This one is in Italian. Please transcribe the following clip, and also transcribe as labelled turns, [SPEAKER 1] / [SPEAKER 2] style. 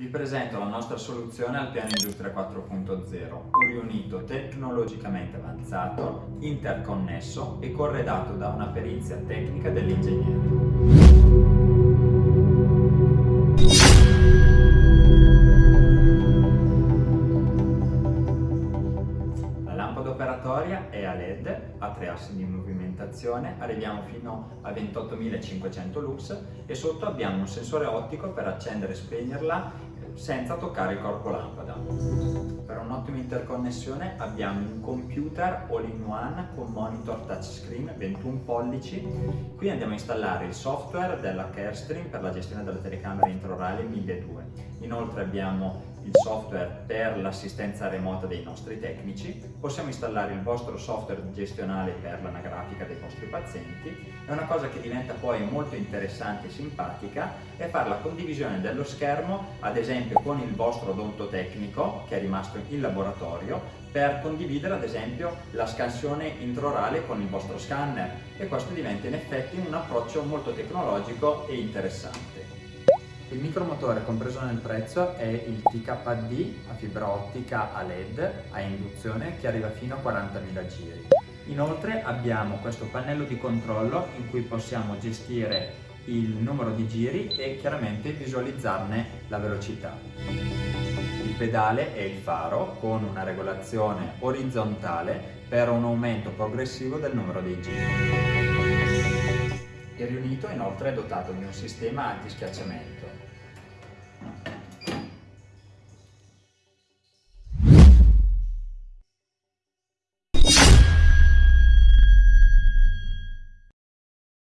[SPEAKER 1] Vi presento la nostra soluzione al piano Industria 4.0, un riunito tecnologicamente avanzato, interconnesso e corredato da una perizia tecnica dell'ingegnere. Operatoria è a LED, ha tre assi di movimentazione, arriviamo fino a 28.500 lux e sotto abbiamo un sensore ottico per accendere e spegnerla senza toccare il corpo lampada. Per un'ottima interconnessione abbiamo un computer all-in-one con monitor touchscreen 21 pollici. Qui andiamo a installare il software della Carestream per la gestione delle telecamere intraorali 1200. Inoltre abbiamo il software per l'assistenza remota dei nostri tecnici, possiamo installare il vostro software gestionale per l'anagrafica dei vostri pazienti e una cosa che diventa poi molto interessante e simpatica è fare la condivisione dello schermo ad esempio con il vostro odontotecnico che è rimasto in laboratorio per condividere ad esempio la scansione intraorale con il vostro scanner e questo diventa in effetti un approccio molto tecnologico e interessante. Il micromotore compreso nel prezzo è il TKD a fibra ottica a LED a induzione che arriva fino a 40.000 giri. Inoltre abbiamo questo pannello di controllo in cui possiamo gestire il numero di giri e chiaramente visualizzarne la velocità. Il pedale è il faro con una regolazione orizzontale per un aumento progressivo del numero dei giri. Il riunito inoltre è dotato di un sistema anti-schiacciamento